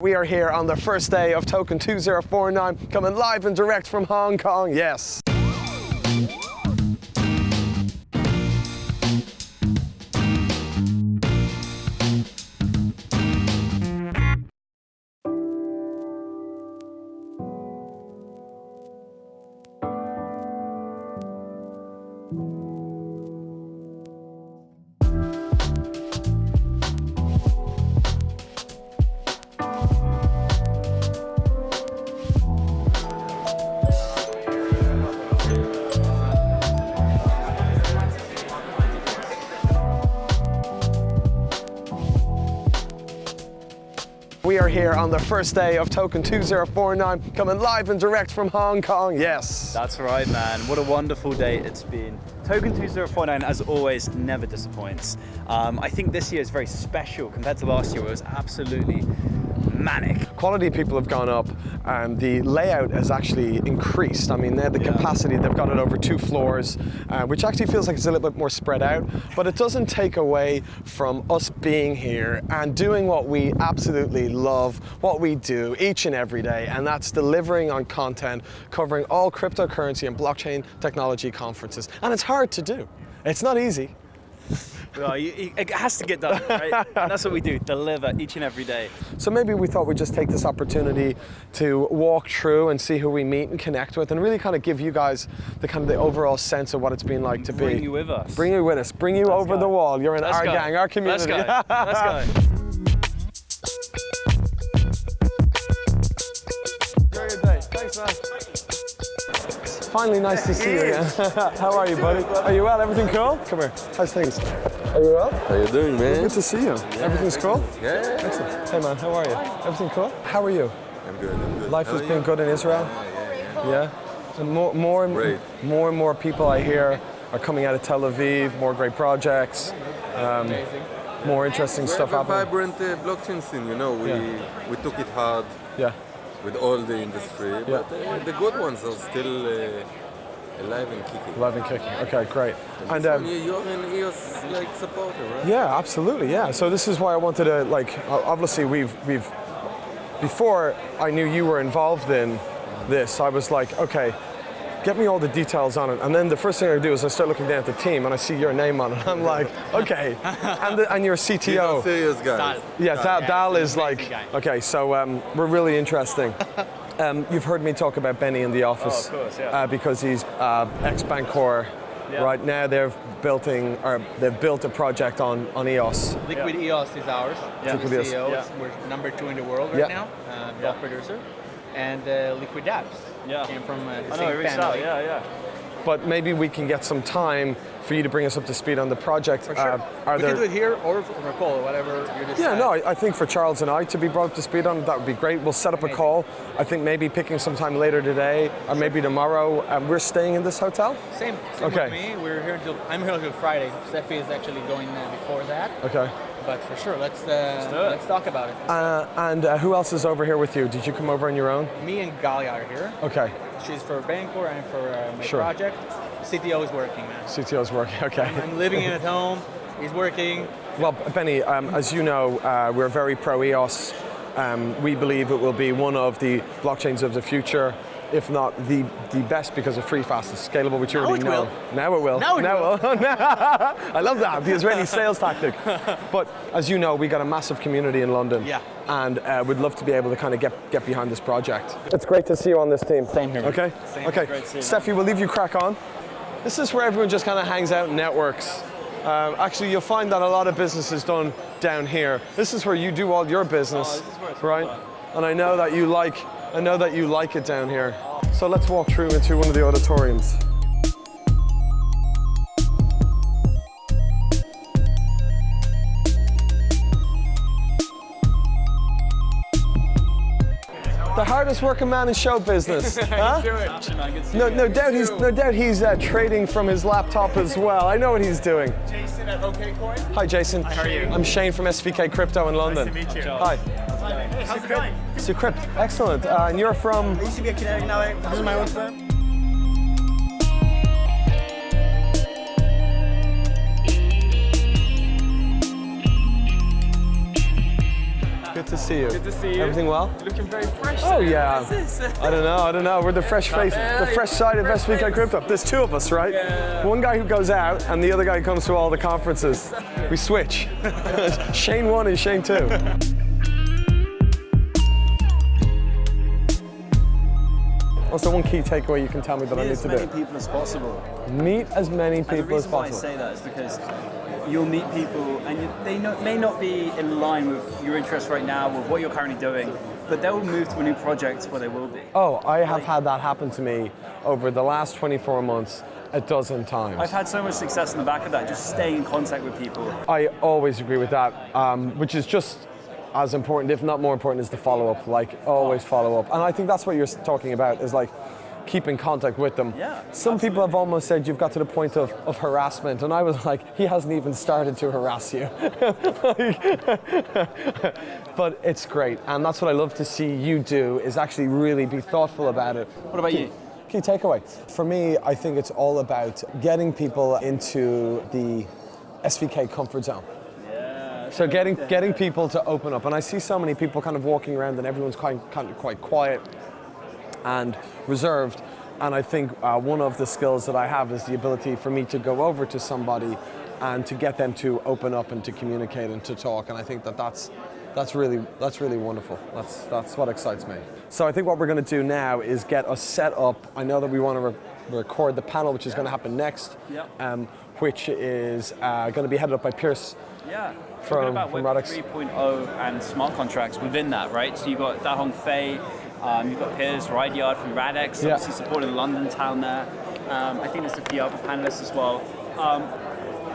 We are here on the first day of Token 2049, coming live and direct from Hong Kong, yes. Here on the first day of Token 2049, coming live and direct from Hong Kong, yes. That's right, man. What a wonderful day it's been. Token 2049, as always, never disappoints. Um, I think this year is very special compared to last year, it was absolutely manic. Quality people have gone up and the layout has actually increased. I mean, they had the Yeah. capacity, they've got it over two floors, uh, which actually feels like it's a little bit more spread out, but it doesn't take away from us being here and doing what we absolutely love, what we do each and every day, and that's delivering on content covering all cryptocurrency and blockchain technology conferences. And it's hard to do. It's not easy. Well, you- you- it has to get done, right? And that's what we do, deliver each and every day. So maybe we thought we'd just take this opportunity to walk through and see who we meet and connect with and really kind of give you guys the kind of the overall sense of what it's been like to Bring be. Bring you with us. Bring you with us. Bring you over go. the wall. You're in Let's our go. gang, our community. Let's go. Let's go. Enjoy your day. Thanks, man. Finally, nice to see you again. How are you, buddy? Are you well? Everything cool? Come here. How's things? Are you well? How you doing, man? Good to see you. Everything's cool? Yeah, Excellent. Hey, man. How are you? Everything cool? How are you? I'm good. I'm good. Life How has been you? good in Israel. Yeah. And more, more, and Great. more and more people I hear are coming out of Tel Aviv. More great projects. Um, more interesting We stuff have a happening. vibrant uh, blockchain scene. You know, we Yeah. we took it hard Yeah. with all the industry, but uh, the good ones are still uh, alive and kicking. Live and kicking. Okay, great. And So um, you- you're an EOS like supporter, right? yeah, absolutely. Yeah. So this is why I wanted to like. Obviously, we've we've before I knew you were involved in this. I was like, okay. Get me all the details on it, and then the first thing I do is I start looking down at the team, and I see your name on it. I'm like, okay, and, the, and your You're CTO. serious guy. Yeah, Dal, Dal is like, guy. okay, so um, we're really interesting. um, you've heard me talk about Benny in the office Oh, of course, yeah. uh, because he's uh, ex Bancor. Yeah. Right now, they've building or they've built a project on on EOS. Liquid EOS is ours. Yeah. Liquid EOS. CEO. Yeah. We're number two in the world Yeah. right now, uh, block producer. And uh, Liquid Apps Yeah. came from uh, the I know, same we reached out, family. yeah, yeah. But maybe we can get some time for you to bring us up to speed on the project. For sure. Uh, are we there? can do it here or for a call, whatever you decide. yeah, no, I, I think for Charles and I to be brought up to speed on it, that would be great. We'll set up a call. I think maybe picking some time later today or maybe tomorrow. Um, we're staying in this hotel. Same, same Okay. with me. We're here until I'm here until Friday. Steffi is actually going uh, before that. Okay. But for sure, let's uh, do it. let's talk about it. Uh, and uh, who else is over here with you? Did you come over on your own? me and Galia are here. Okay. She's for Bancor and for uh, my Sure. project. CTO is working, man. CTO is working. Okay. I'm living in at home. He's working. Well, Benny, um, as you know, uh, we're very pro EOS. Um, we believe it will be one of the blockchains of the future, if not the, the best because of free, fast, and scalable, which you already it know. will. Now it will. Now it will. I love that, the Israeli sales tactic. But as you know, we got a massive community in London. Yeah. And uh, we'd love to be able to kind of get, get behind this project. It's great to see you on this team. Same here. Okay? Same. Okay. Great to Steffi, we'll leave you crack on. This is where everyone just kind of hangs out and networks. Um, actually, you'll find that a lot of business is done down here. This is where you do all your business, Oh, this is where it's right? And I know that you like, I know that you like it down here. So let's walk through into one of the auditoriums. The hardest working man in show business. huh? No, no doubt he's no doubt he's uh, trading from his laptop as well. I know what he's doing. Jason at OKCoin. Hi, Jason. how are you? I'm Shane from SVK Crypto in London. to meet you. Hi. How's it going? Sucrypt. Excellent. Uh, and you're from. I used to be a Kenetic, now I, this is my own firm. See you. Good to see you. Everything well? You're looking very fresh. Oh today. yeah. What is this? I don't know. I don't know. We're the fresh face, the fresh side of SVK Crypto. There's two of us, right? Yeah. One guy who goes out, and the other guy who comes to all the conferences. We switch. Shane one and Shane two. What's the one key takeaway you can tell me that I need to do? Meet as many people as possible. Meet as many And the people as reason why I possible. say that is because you'll meet people and you, they no, may not be in line with your interests right now, with what you're currently doing, but they'll move to a new project where they will be. Oh, I have had that happen to me over the last 24 months a dozen times. I've had so much success in the back of that, just staying in contact with people. I always agree with that, um, which is just as important, if not more important, is the follow up. Like always follow up, and I think that's what you're talking about is like keep in contact with them. Yeah, Some people have almost said you've got to the point of, of harassment, and I was like, he hasn't even started to harass you. but it's great, and that's what I love to see you do is actually really be thoughtful about it. What about you? Key takeaway. For me, I think it's all about getting people into the SVK comfort zone. So getting getting people to open up, and I see so many people kind of walking around, and everyone's quite kind of quite quiet and reserved. And I think uh, one of the skills that I have is the ability for me to go over to somebody and to get them to open up and to communicate and to talk. And I think that that's that's really that's really wonderful. That's that's what excites me. So I think what we're going to do now is get us set up. I know that we want to re- record the panel, which is going to happen next, Yeah. um, which is uh, going to be headed up by Piers. Yeah. From- Talking about from Web 3.0 and smart contracts within that, right? So you've got Da Hong Fei, um, you've got Piers Ridyard from Radix, Yeah. obviously supporting London town there. Um, I think there's a few other panelists as well. Um,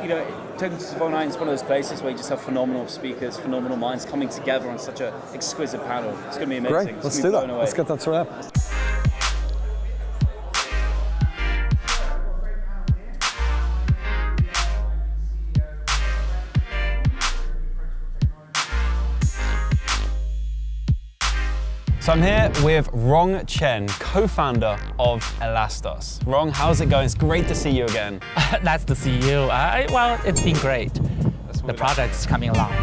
you know, Token 209 is one of those places where you just have phenomenal speakers, phenomenal minds coming together on such an exquisite panel. It's going to be amazing. Great, let's do that. blown Let's get that sorted out. So I'm here with Rong Chen, co-founder of Elastos. Rong, how's it going? It's great to see you again. nice to see you. Uh, I, well, it's been great. The product's coming along.